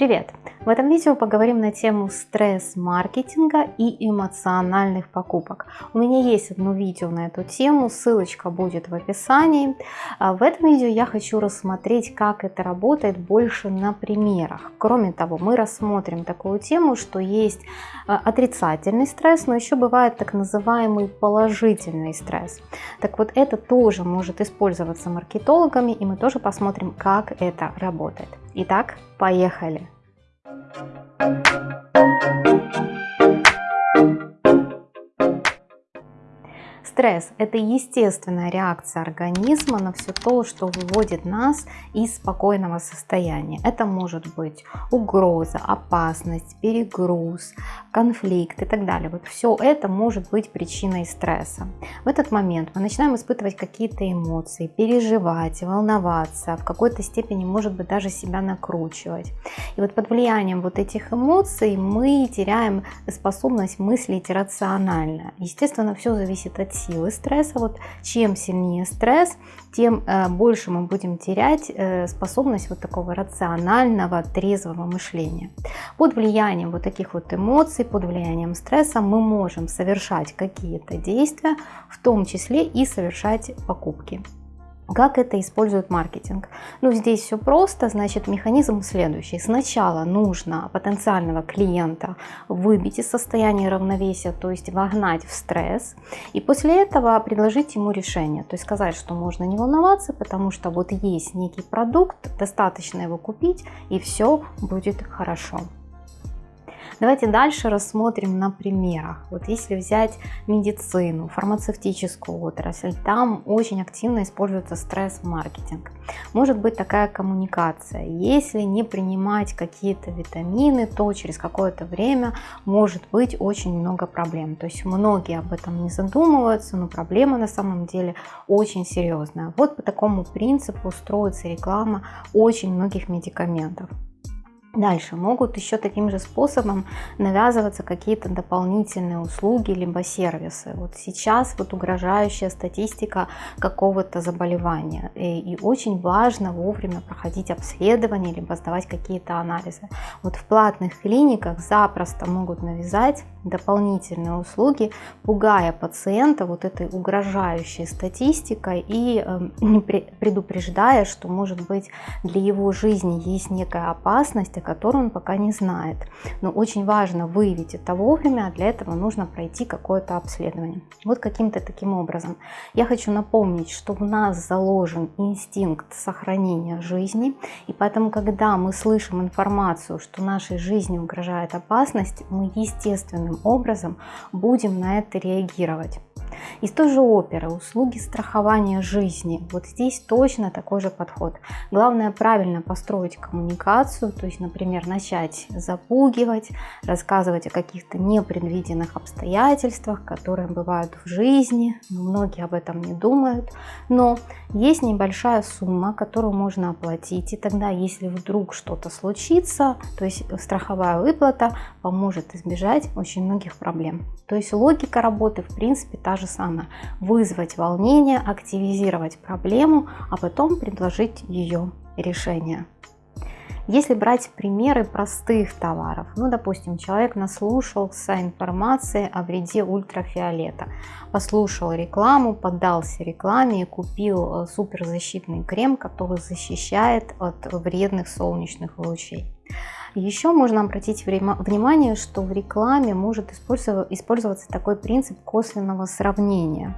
Привет! В этом видео поговорим на тему стресс-маркетинга и эмоциональных покупок. У меня есть одно видео на эту тему, ссылочка будет в описании. А в этом видео я хочу рассмотреть, как это работает больше на примерах. Кроме того, мы рассмотрим такую тему, что есть а, отрицательный стресс, но еще бывает так называемый положительный стресс. Так вот, это тоже может использоваться маркетологами, и мы тоже посмотрим, как это работает. Итак, поехали! Thank you. Стресс – это естественная реакция организма на все то, что выводит нас из спокойного состояния. Это может быть угроза, опасность, перегруз, конфликт и так далее. Вот все это может быть причиной стресса. В этот момент мы начинаем испытывать какие-то эмоции, переживать, волноваться, в какой-то степени, может быть, даже себя накручивать. И вот под влиянием вот этих эмоций мы теряем способность мыслить рационально. Естественно, все зависит от силы стресса. Вот чем сильнее стресс, тем э, больше мы будем терять э, способность вот такого рационального, трезвого мышления. Под влиянием вот таких вот эмоций, под влиянием стресса мы можем совершать какие-то действия, в том числе и совершать покупки. Как это использует маркетинг? Ну, здесь все просто, значит, механизм следующий. Сначала нужно потенциального клиента выбить из состояния равновесия, то есть вогнать в стресс, и после этого предложить ему решение, то есть сказать, что можно не волноваться, потому что вот есть некий продукт, достаточно его купить, и все будет хорошо. Давайте дальше рассмотрим на примерах. Вот если взять медицину, фармацевтическую отрасль, там очень активно используется стресс-маркетинг. Может быть такая коммуникация. Если не принимать какие-то витамины, то через какое-то время может быть очень много проблем. То есть многие об этом не задумываются, но проблема на самом деле очень серьезная. Вот по такому принципу строится реклама очень многих медикаментов. Дальше могут еще таким же способом навязываться какие-то дополнительные услуги либо сервисы. Вот сейчас вот угрожающая статистика какого-то заболевания. И, и очень важно вовремя проходить обследование либо сдавать какие-то анализы. Вот в платных клиниках запросто могут навязать дополнительные услуги, пугая пациента вот этой угрожающей статистикой и э, предупреждая, что может быть для его жизни есть некая опасность, о которой он пока не знает. Но очень важно выявить это вовремя, а для этого нужно пройти какое-то обследование. Вот каким-то таким образом. Я хочу напомнить, что в нас заложен инстинкт сохранения жизни, и поэтому, когда мы слышим информацию, что нашей жизни угрожает опасность, мы естественным образом будем на это реагировать. Из той же оперы услуги страхования жизни. Вот здесь точно такой же подход. Главное правильно построить коммуникацию, то есть, например, начать запугивать, рассказывать о каких-то непредвиденных обстоятельствах, которые бывают в жизни. Многие об этом не думают. Но есть небольшая сумма, которую можно оплатить. И тогда, если вдруг что-то случится, то есть страховая выплата поможет избежать очень многих проблем. То есть логика работы в принципе та же самое. Вызвать волнение, активизировать проблему, а потом предложить ее решение. Если брать примеры простых товаров, ну, допустим, человек наслушался информации о вреде ультрафиолета, послушал рекламу, поддался рекламе и купил э, суперзащитный крем, который защищает от вредных солнечных лучей. Еще можно обратить внимание, что в рекламе может использоваться такой принцип косвенного сравнения.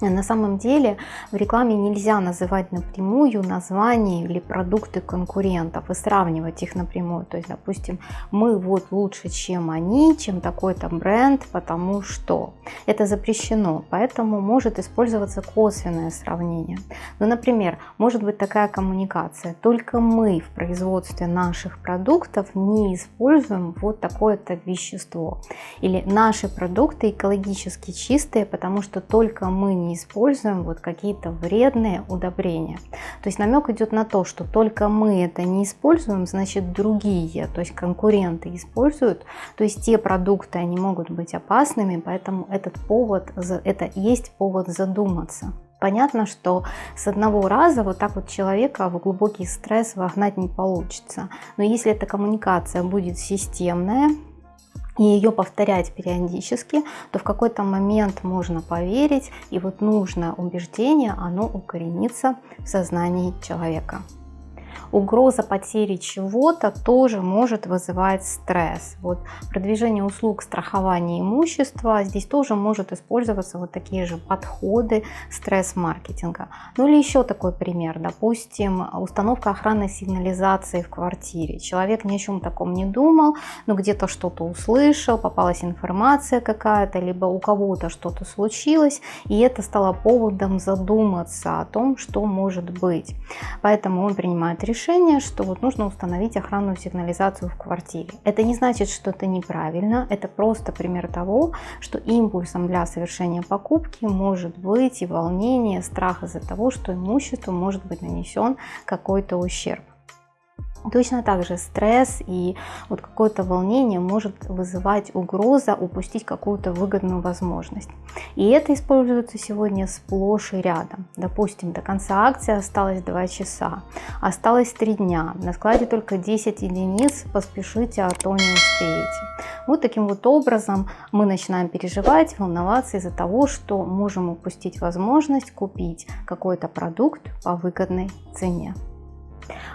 На самом деле в рекламе нельзя называть напрямую названия или продукты конкурентов и сравнивать их напрямую. То есть, допустим, мы вот лучше, чем они, чем такой-то бренд, потому что это запрещено. Поэтому может использоваться косвенное сравнение. Ну, например, может быть такая коммуникация. Только мы в производстве наших продуктов не используем вот такое-то вещество. Или наши продукты экологически чистые, потому что только мы не используем вот какие-то вредные удобрения. То есть намек идет на то, что только мы это не используем, значит другие, то есть конкуренты используют. То есть те продукты, они могут быть опасными, поэтому этот повод, это есть повод задуматься. Понятно, что с одного раза вот так вот человека в глубокий стресс вогнать не получится. Но если эта коммуникация будет системная, и ее повторять периодически, то в какой-то момент можно поверить, и вот нужное убеждение, оно укоренится в сознании человека угроза потери чего-то тоже может вызывать стресс. Вот продвижение услуг страхования имущества, здесь тоже может использоваться вот такие же подходы стресс-маркетинга. Ну или еще такой пример, допустим, установка охранной сигнализации в квартире. Человек ни о чем таком не думал, но где-то что-то услышал, попалась информация какая-то, либо у кого-то что-то случилось, и это стало поводом задуматься о том, что может быть. Поэтому он принимает решение решение, что вот нужно установить охранную сигнализацию в квартире. Это не значит, что это неправильно, это просто пример того, что импульсом для совершения покупки может быть и волнение, страх из-за того, что имуществу может быть нанесен какой-то ущерб. Точно так же стресс и вот какое-то волнение может вызывать угроза упустить какую-то выгодную возможность. И это используется сегодня сплошь и рядом. Допустим, до конца акции осталось 2 часа, осталось 3 дня, на складе только 10 единиц, поспешите, а то не успеете. Вот таким вот образом мы начинаем переживать, волноваться из-за того, что можем упустить возможность купить какой-то продукт по выгодной цене.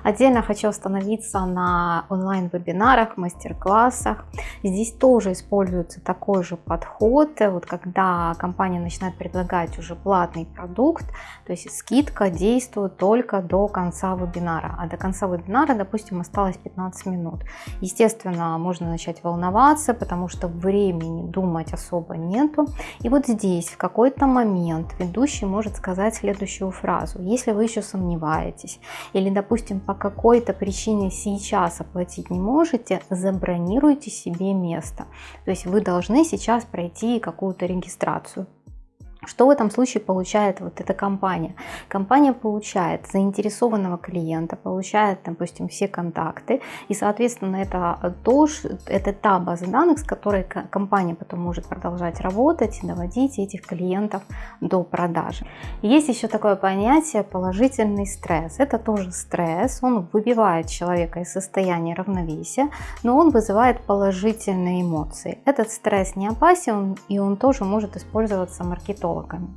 Отдельно хочу остановиться на онлайн-вебинарах, мастер-классах. Здесь тоже используется такой же подход, вот когда компания начинает предлагать уже платный продукт, то есть скидка действует только до конца вебинара, а до конца вебинара, допустим, осталось 15 минут. Естественно, можно начать волноваться, потому что времени думать особо нету. И вот здесь в какой-то момент ведущий может сказать следующую фразу. Если вы еще сомневаетесь или, допустим, допустим, по какой-то причине сейчас оплатить не можете, забронируйте себе место. То есть вы должны сейчас пройти какую-то регистрацию. Что в этом случае получает вот эта компания? Компания получает заинтересованного клиента, получает, допустим, все контакты, и, соответственно, это, то, это та база данных, с которой компания потом может продолжать работать и доводить этих клиентов до продажи. Есть еще такое понятие положительный стресс. Это тоже стресс, он выбивает человека из состояния равновесия, но он вызывает положительные эмоции. Этот стресс не опасен, и он тоже может использоваться маркетологом психологами.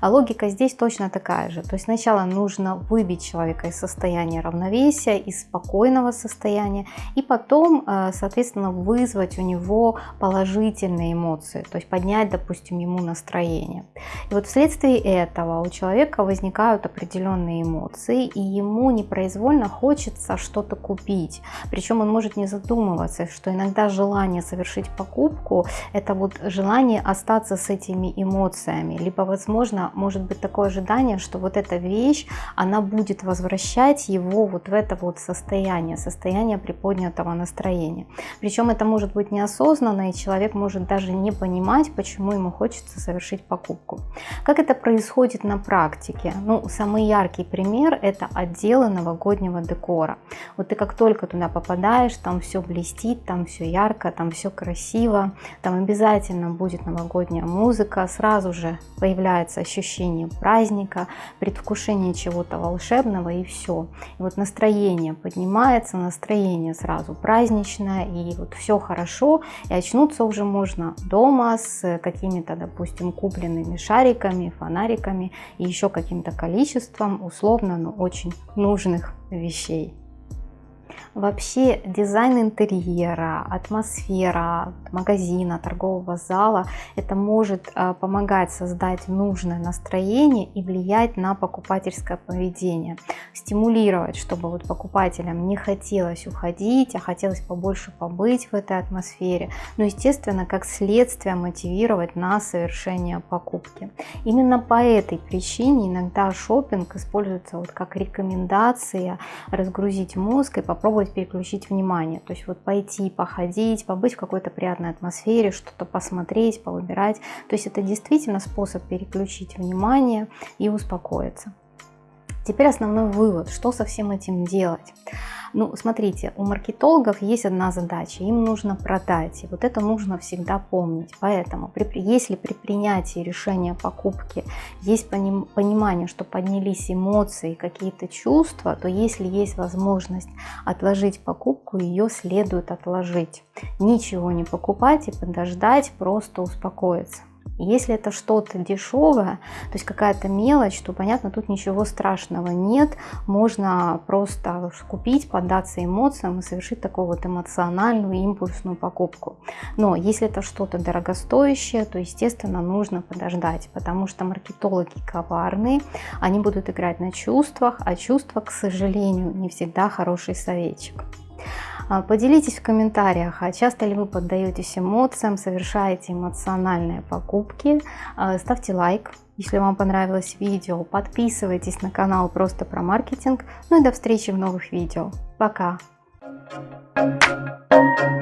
А логика здесь точно такая же. То есть сначала нужно выбить человека из состояния равновесия, из спокойного состояния, и потом, э, соответственно, вызвать у него положительные эмоции, то есть поднять, допустим, ему настроение. И вот вследствие этого у человека возникают определенные эмоции, и ему непроизвольно хочется что-то купить. Причем он может не задумываться, что иногда желание совершить покупку – это вот желание остаться с этими эмоциями, либо, возможно, может быть такое ожидание, что вот эта вещь, она будет возвращать его вот в это вот состояние, состояние приподнятого настроения. Причем это может быть неосознанно, и человек может даже не понимать, почему ему хочется совершить покупку. Как это происходит на практике? Ну, самый яркий пример – это отделы новогоднего декора. Вот ты как только туда попадаешь, там все блестит, там все ярко, там все красиво, там обязательно будет новогодняя музыка, сразу же появляется ощущение праздника, предвкушение чего-то волшебного и все. И вот настроение поднимается, настроение сразу праздничное, и вот все хорошо, и очнуться уже можно дома с какими-то, допустим, купленными шариками, фонариками и еще каким-то количеством условно, но очень нужных вещей. Вообще дизайн интерьера, атмосфера магазина, торгового зала, это может а, помогать создать нужное настроение и влиять на покупательское поведение. Стимулировать, чтобы вот покупателям не хотелось уходить, а хотелось побольше побыть в этой атмосфере. Но, естественно, как следствие мотивировать на совершение покупки. Именно по этой причине иногда шопинг используется вот как рекомендация разгрузить мозг и попробовать попробовать переключить внимание. То есть вот пойти, походить, побыть в какой-то приятной атмосфере, что-то посмотреть, повыбирать. То есть это действительно способ переключить внимание и успокоиться. Теперь основной вывод, что со всем этим делать. Ну, смотрите, у маркетологов есть одна задача, им нужно продать, и вот это нужно всегда помнить. Поэтому, если при принятии решения покупки есть поним, понимание, что поднялись эмоции, какие-то чувства, то если есть возможность отложить покупку, ее следует отложить. Ничего не покупать и подождать, просто успокоиться. Если это что-то дешевое, то есть какая-то мелочь, то понятно, тут ничего страшного нет. Можно просто купить, поддаться эмоциям и совершить такую вот эмоциональную импульсную покупку. Но если это что-то дорогостоящее, то естественно нужно подождать, потому что маркетологи коварные, они будут играть на чувствах, а чувства, к сожалению, не всегда хороший советчик. А, поделитесь в комментариях, а часто ли вы поддаетесь эмоциям, совершаете эмоциональные покупки. А, ставьте лайк, если вам понравилось видео. Подписывайтесь на канал просто про маркетинг. Ну и до встречи в новых видео. Пока! Thank you.